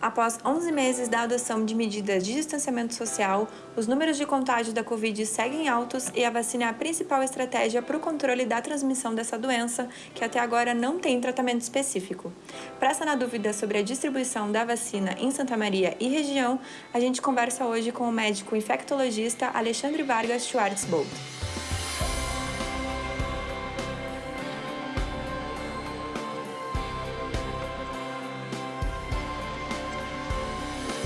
Após 11 meses da adoção de medidas de distanciamento social, os números de contágio da Covid seguem altos e a vacina é a principal estratégia para o controle da transmissão dessa doença, que até agora não tem tratamento específico. Para essa na dúvida sobre a distribuição da vacina em Santa Maria e região, a gente conversa hoje com o médico infectologista Alexandre Vargas Schwartzbold.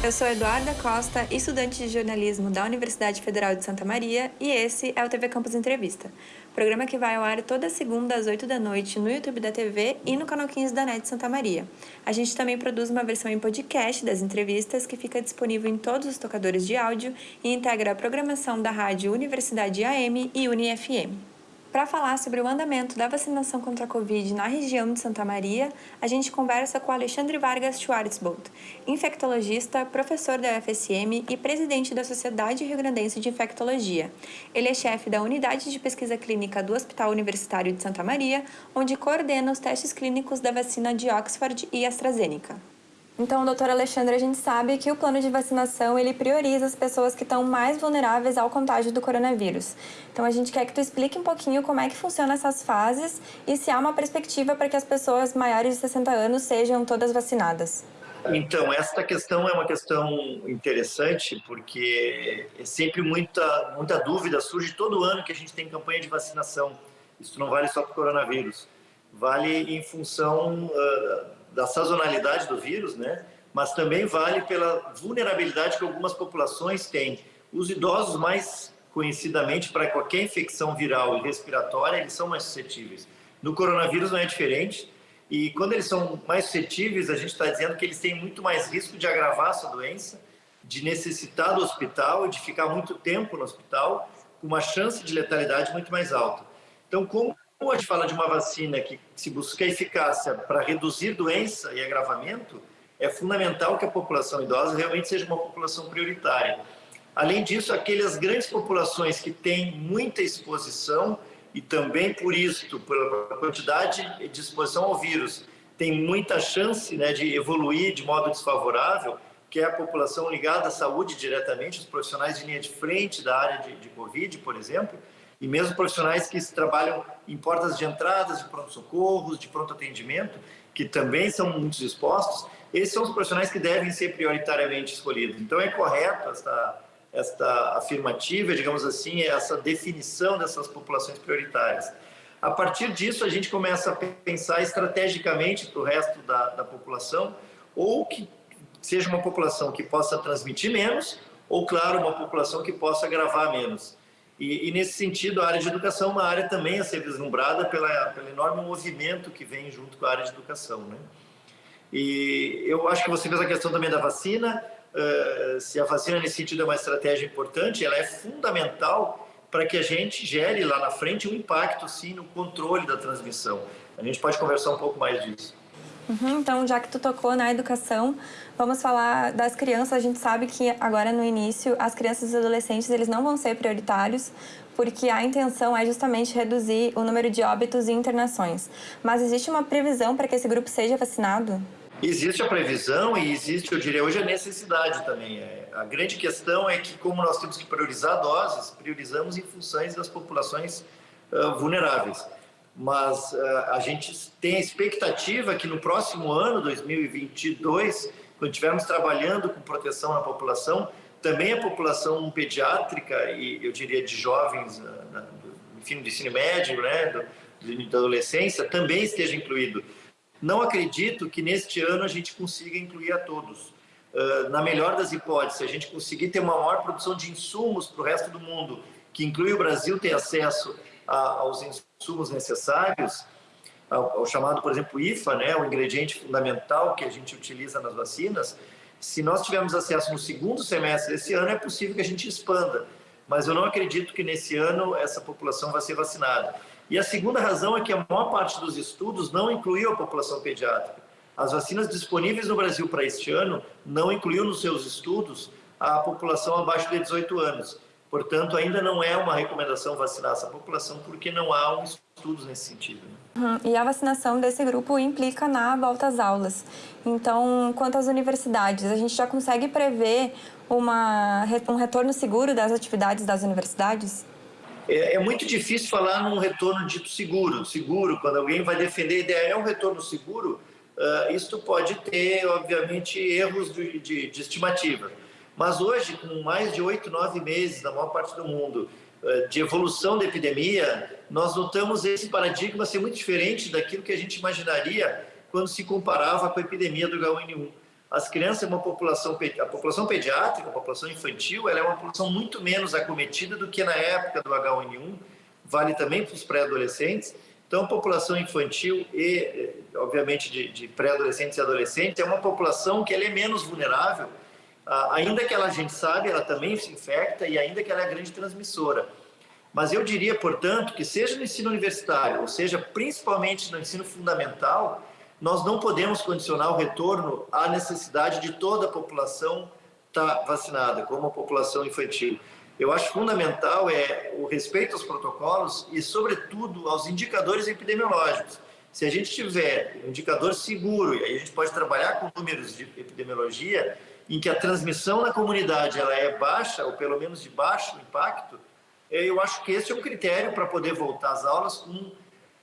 Eu sou Eduarda Costa, estudante de jornalismo da Universidade Federal de Santa Maria, e esse é o TV Campus Entrevista, programa que vai ao ar toda segunda às 8 da noite no YouTube da TV e no canal 15 da NET Santa Maria. A gente também produz uma versão em podcast das entrevistas que fica disponível em todos os tocadores de áudio e integra a programação da rádio Universidade AM e UniFM. Para falar sobre o andamento da vacinação contra a Covid na região de Santa Maria, a gente conversa com Alexandre Vargas Schwartzbold, infectologista, professor da UFSM e presidente da Sociedade Rio Grandense de Infectologia. Ele é chefe da Unidade de Pesquisa Clínica do Hospital Universitário de Santa Maria, onde coordena os testes clínicos da vacina de Oxford e AstraZeneca. Então, doutor Alexandre, a gente sabe que o plano de vacinação ele prioriza as pessoas que estão mais vulneráveis ao contágio do coronavírus. Então, a gente quer que tu explique um pouquinho como é que funcionam essas fases e se há uma perspectiva para que as pessoas maiores de 60 anos sejam todas vacinadas. Então, esta questão é uma questão interessante, porque é sempre muita, muita dúvida, surge todo ano que a gente tem campanha de vacinação. Isso não vale só para o coronavírus, vale em função uh, da sazonalidade do vírus, né? mas também vale pela vulnerabilidade que algumas populações têm. Os idosos, mais conhecidamente, para qualquer infecção viral e respiratória, eles são mais suscetíveis. No coronavírus não é diferente, e quando eles são mais suscetíveis, a gente está dizendo que eles têm muito mais risco de agravar essa doença, de necessitar do hospital, de ficar muito tempo no hospital, com uma chance de letalidade muito mais alta. Então, como quando a gente fala de uma vacina que se busca eficácia para reduzir doença e agravamento, é fundamental que a população idosa realmente seja uma população prioritária. Além disso, aquelas grandes populações que têm muita exposição e também por isso, pela quantidade de exposição ao vírus, tem muita chance né, de evoluir de modo desfavorável, que é a população ligada à saúde diretamente, os profissionais de linha de frente da área de, de Covid, por exemplo, e mesmo profissionais que trabalham em portas de entradas de pronto-socorros, de pronto-atendimento, que também são muito expostos, esses são os profissionais que devem ser prioritariamente escolhidos. Então é correto esta, esta afirmativa, digamos assim, essa definição dessas populações prioritárias. A partir disso, a gente começa a pensar estrategicamente para o resto da, da população, ou que seja uma população que possa transmitir menos, ou, claro, uma população que possa agravar menos. E, e, nesse sentido, a área de educação é uma área também a ser vislumbrada pela, pelo enorme movimento que vem junto com a área de educação. Né? E eu acho que você fez a questão também da vacina, uh, se a vacina nesse sentido é uma estratégia importante, ela é fundamental para que a gente gere lá na frente um impacto, sim, no controle da transmissão. A gente pode conversar um pouco mais disso. Uhum, então, já que tu tocou na educação, vamos falar das crianças. A gente sabe que agora no início as crianças e adolescentes eles não vão ser prioritários, porque a intenção é justamente reduzir o número de óbitos e internações. Mas existe uma previsão para que esse grupo seja vacinado? Existe a previsão e existe, eu diria, hoje a necessidade também. É, a grande questão é que, como nós temos que priorizar doses, priorizamos em funções das populações uh, vulneráveis mas uh, a gente tem a expectativa que no próximo ano, 2022, quando estivermos trabalhando com proteção na população, também a população pediátrica e eu diria de jovens, uh, enfim, do ensino médio, né, do, da adolescência, também esteja incluído. Não acredito que neste ano a gente consiga incluir a todos. Uh, na melhor das hipóteses, se a gente conseguir ter uma maior produção de insumos para o resto do mundo, que inclui o Brasil ter acesso aos insumos necessários, ao, ao, chamado, por exemplo, IFA, né, o ingrediente fundamental que a gente utiliza nas vacinas, se nós tivermos acesso no segundo semestre desse ano, é possível que a gente expanda. Mas eu não acredito que nesse ano essa população vai ser vacinada. E a segunda razão é que a maior parte dos estudos não incluiu a população pediátrica. As vacinas disponíveis no Brasil para este ano não incluiu nos seus estudos a população abaixo de 18 anos. Portanto, ainda não é uma recomendação vacinar essa população porque não há um estudos nesse sentido. Né? Uhum. E a vacinação desse grupo implica na volta às aulas. Então, quanto às universidades, a gente já consegue prever uma, um retorno seguro das atividades das universidades? É, é, muito difícil falar num retorno dito seguro. Seguro, quando alguém vai defender a ideia, é um retorno seguro, uh, isto pode ter, obviamente, erros de, de, de estimativa. Mas hoje, com mais de oito, nove meses, na maior parte do mundo, uh, de evolução da epidemia, nós notamos esse paradigma ser muito diferente daquilo que a gente imaginaria quando se comparava com a epidemia do H1N1 as crianças uma população, a população pediátrica, a população infantil, ela é uma população muito menos acometida do que na época do H1N1, vale também para os pré-adolescentes. Então, população infantil e, eh, obviamente, de, de pré-adolescentes e adolescentes é uma população que ela é menos vulnerável, ainda que ela, a gente sabe, ela também se infecta e ainda que ela é grande transmissora. Mas eu diria, portanto, que seja no ensino universitário, ou seja, principalmente no ensino fundamental, nós não podemos condicionar o retorno à necessidade de toda a população estar tá vacinada, como a população infantil. Eu acho fundamental é o respeito aos protocolos e, sobretudo, aos indicadores epidemiológicos. Se a gente tiver um indicador seguro, e aí a gente pode trabalhar com números de epidemiologia, em que a transmissão na comunidade ela é baixa, ou pelo menos de baixo impacto, eu acho que esse é um critério para poder voltar às aulas com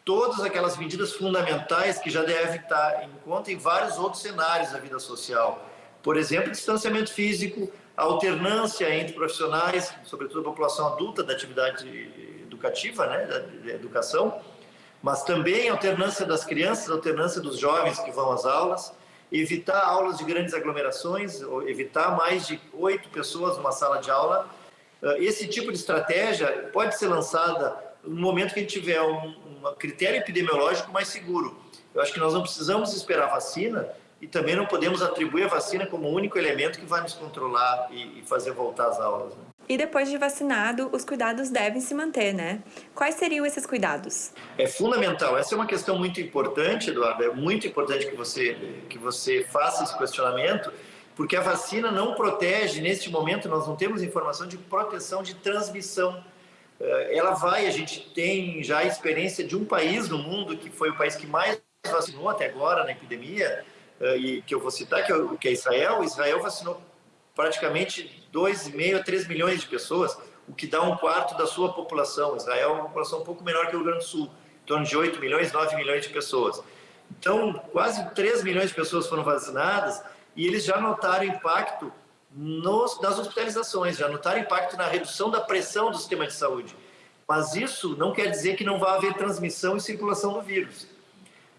todas aquelas medidas fundamentais que já devem estar em conta em vários outros cenários da vida social. Por exemplo, distanciamento físico, alternância entre profissionais, sobretudo a população adulta da atividade educativa, né, da educação, mas também alternância das crianças, alternância dos jovens que vão às aulas, evitar aulas de grandes aglomerações, evitar mais de oito pessoas numa sala de aula. Esse tipo de estratégia pode ser lançada no momento que a gente tiver um, um critério epidemiológico mais seguro. Eu acho que nós não precisamos esperar a vacina e também não podemos atribuir a vacina como o único elemento que vai nos controlar e, e fazer voltar às aulas. Né? E depois de vacinado, os cuidados devem se manter, né? Quais seriam esses cuidados? É fundamental. Essa é uma questão muito importante, Eduardo. É muito importante que você, que você faça esse questionamento, porque a vacina não protege, neste momento, nós não temos informação de proteção de transmissão eh, ela vai, a gente tem já a experiência de um país no mundo que foi o país que mais vacinou até agora na epidemia, eh, e que eu vou citar, que é, é Israel. Israel vacinou praticamente 2,5 a 3 milhões de pessoas, o que dá um quarto da sua população. Israel é uma população um pouco menor que o Rio Grande do Sul, em torno de 8 milhões, 9 milhões de pessoas. Então, quase 3 milhões de pessoas foram vacinadas e eles já notaram impacto nos, nas hospitalizações, já notaram impacto na redução da pressão do sistema de saúde. Mas isso não quer dizer que não vai haver transmissão e circulação do vírus.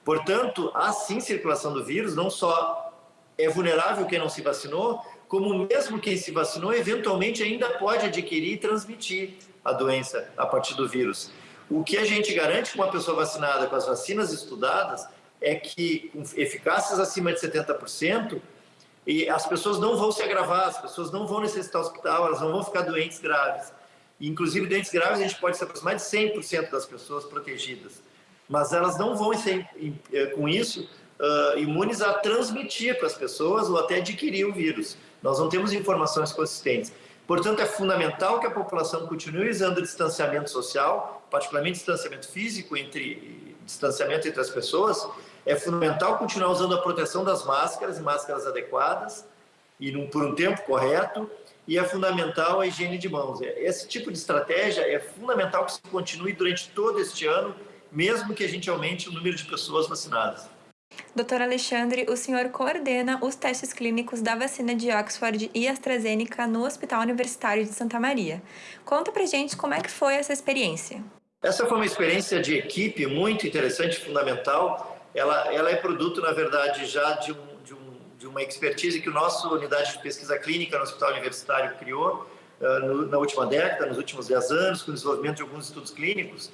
Portanto, há sim circulação do vírus, não só é vulnerável quem não se vacinou, como mesmo quem se vacinou, eventualmente ainda pode adquirir e transmitir a doença a partir do vírus. O que a gente garante com uma pessoa vacinada com as vacinas estudadas é que, com eficácias acima de 70%, e as pessoas não vão se agravar, as pessoas não vão necessitar hospital, elas não vão ficar doentes graves. Inclusive, doentes graves, a gente pode se aproximar de 100% das pessoas protegidas. Mas elas não vão, ser, eh, com isso, uh, imunes a transmitir para as pessoas ou até adquirir o vírus. Nós não temos informações consistentes. Portanto, é fundamental que a população continue usando o distanciamento social, particularmente distanciamento físico, entre distanciamento entre as pessoas, é fundamental continuar usando a proteção das máscaras, máscaras adequadas e num, por um tempo correto, e é fundamental a higiene de mãos. É, esse tipo de estratégia é fundamental que se continue durante todo este ano, mesmo que a gente aumente o número de pessoas vacinadas. Doutor Alexandre, o senhor coordena os testes clínicos da vacina de Oxford e AstraZeneca no Hospital Universitário de Santa Maria. Conta pra gente como é que foi essa experiência. Essa foi uma experiência de equipe muito interessante, fundamental, ela, ela é produto, na verdade, já de, um, de, um, de uma expertise que o nosso unidade de pesquisa clínica no Hospital Universitário criou uh, no, na última década, nos últimos 10 anos, com o desenvolvimento de alguns estudos clínicos,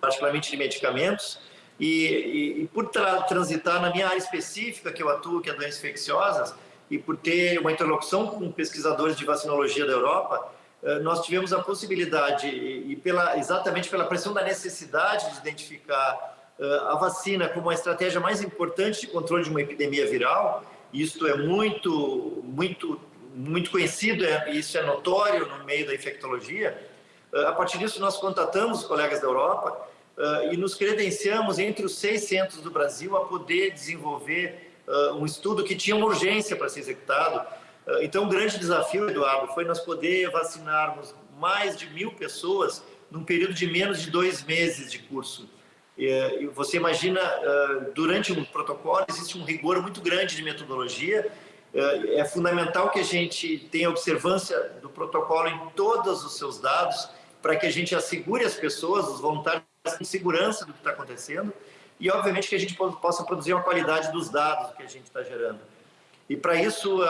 particularmente de medicamentos, e, e, e por tra transitar na minha área específica, que eu atuo, que é doenças infecciosas, e por ter uma interlocução com pesquisadores de vacinologia da Europa, uh, nós tivemos a possibilidade, e, pela, exatamente pela pressão da necessidade de identificar a vacina como a estratégia mais importante de controle de uma epidemia viral, isto é muito, muito, muito conhecido, é, isso é notório no meio da infectologia. A partir disso, nós contatamos os colegas da Europa e nos credenciamos entre os seis centros do Brasil a poder desenvolver uh, um estudo que tinha uma urgência para ser executado. Uh, então, o grande desafio, Eduardo, foi nós poder vacinarmos mais de mil pessoas num período de menos de dois meses de curso. Você imagina, durante um protocolo existe um rigor muito grande de metodologia, é fundamental que a gente tenha observância do protocolo em todos os seus dados, para que a gente assegure as pessoas, os voluntários, com segurança do que está acontecendo e, obviamente, que a gente possa produzir uma qualidade dos dados que a gente está gerando. E, para isso,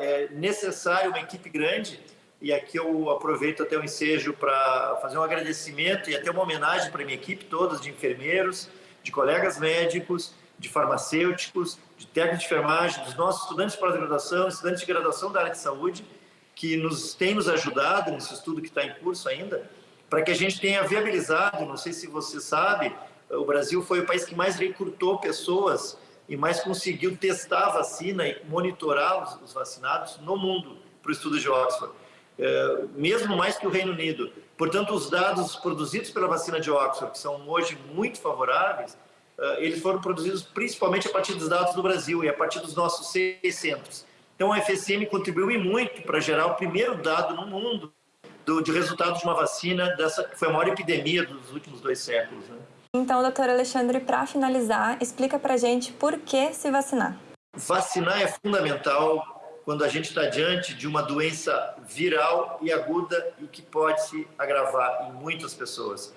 é necessário uma equipe grande, e aqui eu aproveito até o ensejo para fazer um agradecimento e até uma homenagem para a minha equipe toda, de enfermeiros, de colegas médicos, de farmacêuticos, de técnicos de enfermagem, dos nossos estudantes de pós-graduação, estudantes de graduação da área de saúde, que nos têm nos ajudado nesse estudo que está em curso ainda, para que a gente tenha viabilizado, não sei se você sabe, o Brasil foi o país que mais recrutou pessoas e mais conseguiu testar a vacina e monitorar os, vacinados no mundo para o estudo de Oxford, é, mesmo mais que o Reino Unido. Portanto, os dados produzidos pela vacina de Oxford, que são hoje muito favoráveis, é, eles foram produzidos principalmente a partir dos dados do Brasil e a partir dos nossos seis centros. Então, a FSM contribuiu muito para gerar o primeiro dado no mundo do, de resultados de uma vacina dessa que foi a maior epidemia dos últimos dois séculos. Né? Então, doutor Alexandre, para finalizar, explica para a gente por que se vacinar. Vacinar é fundamental quando a gente está diante de uma doença viral e aguda e que pode se agravar em muitas pessoas.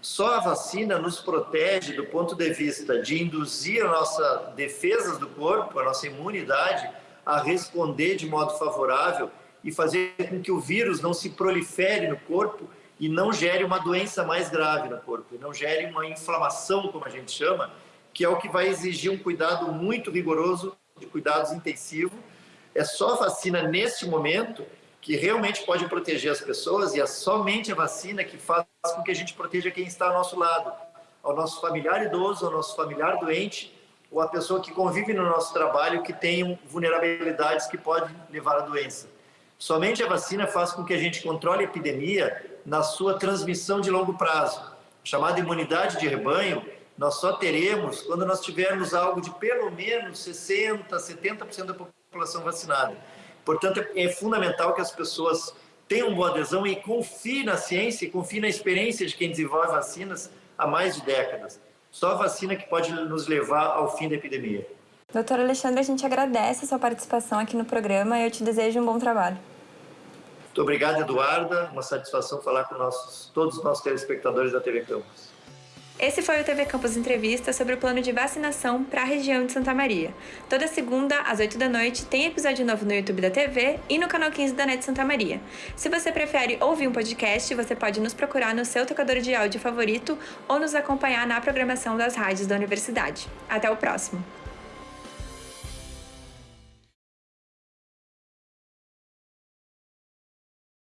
Só a vacina nos protege do ponto de vista de induzir a nossa defesa do corpo, a nossa imunidade, a responder de modo favorável e fazer com que o vírus não se prolifere no corpo e não gere uma doença mais grave no corpo, e não gere uma inflamação, como a gente chama, que é o que vai exigir um cuidado muito rigoroso, de cuidados intensivos. É só a vacina, neste momento, que realmente pode proteger as pessoas e é somente a vacina que faz com que a gente proteja quem está ao nosso lado, ao nosso familiar idoso, ao nosso familiar doente, ou a pessoa que convive no nosso trabalho que tem vulnerabilidades que podem levar à doença. Somente a vacina faz com que a gente controle a epidemia na sua transmissão de longo prazo. Chamada imunidade de rebanho, nós só teremos quando nós tivermos algo de pelo menos 60%, 70% da população vacinada. Portanto, é fundamental que as pessoas tenham boa adesão e confiem na ciência e confiem na experiência de quem desenvolve vacinas há mais de décadas. Só vacina que pode nos levar ao fim da epidemia. Doutor Alexandre, a gente agradece a sua participação aqui no programa e eu te desejo um bom trabalho. Muito obrigado, Eduarda. Uma satisfação falar com nossos, todos os nossos telespectadores da TV Campus. Esse foi o TV Campus Entrevista sobre o plano de vacinação para a região de Santa Maria. Toda segunda, às 8 da noite, tem episódio novo no YouTube da TV e no canal 15 da NET Santa Maria. Se você prefere ouvir um podcast, você pode nos procurar no seu tocador de áudio favorito ou nos acompanhar na programação das rádios da universidade. Até o próximo!